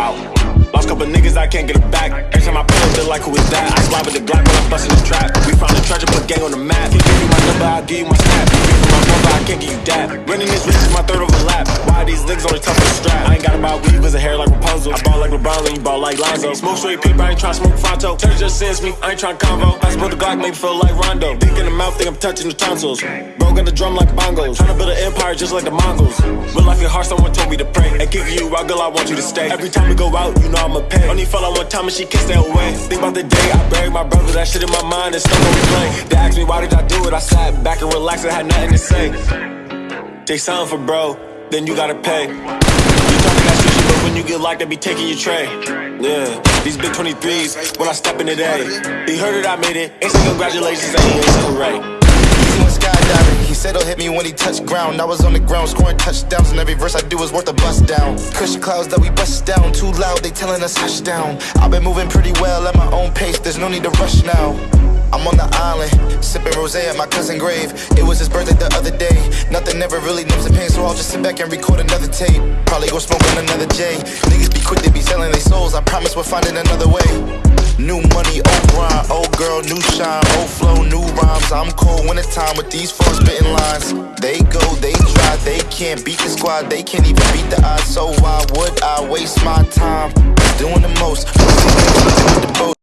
Lost couple niggas, I can't get it back. Every time I pull up, like, who is that? I slide with the Glock when I'm busting the trap. We found the treasure, put gang on the map. Give you my number, I'll give you my snap. Give me my number, I can't give you that. Running this risk is my third overlap. Why these niggas on the top of the strap? I ain't got about weave, cause a hair like Rapunzel. I ball like LeBron, and you ball like Lonzo. Smoke straight paper, I ain't tryna smoke Fonto. Church just sends me, I ain't tryna convo. I split the Glock, make me feel like Rondo. Dick in the mouth, think I'm touching the tonsils. Got the drum like bongos. Tryna build an empire just like the Mongols. Real life get hard, someone told me to pray. And kick you out, girl, I want you to stay. Every time we go out, you know I'ma pay. Only fell out one time and she kissed that away. Think about the day I buried my brother, that shit in my mind is stuck on replay. They asked me why did I do it, I sat back and relaxed, I had nothing to say. Take something for bro, then you gotta pay. You talking that shit, but when you get locked, they be taking your tray. Yeah, these big 23s, when I step in today. He heard it, I made it. Say congratulations, ain't hooray. He'll hit me when he touched ground. I was on the ground scoring touchdowns, and every verse I do is worth a bust down. Cushion clouds that we bust down, too loud, they telling us hush down. I've been moving pretty well at my own pace, there's no need to rush now. I'm on the island, sipping rose at my cousin grave. It was his birthday the other day. Nothing ever really numbs the pain, so I'll just sit back and record another tape. Probably go smoke on another J. Niggas be quick, they be selling their souls. I promise we're finding another way. New money, old grind, old girl, new shine, old flow, new rhymes. I'm cold when it's time with these four spitting lines. They go, they try, they can't beat the squad, they can't even beat the odds. So why would I waste my time doing the most?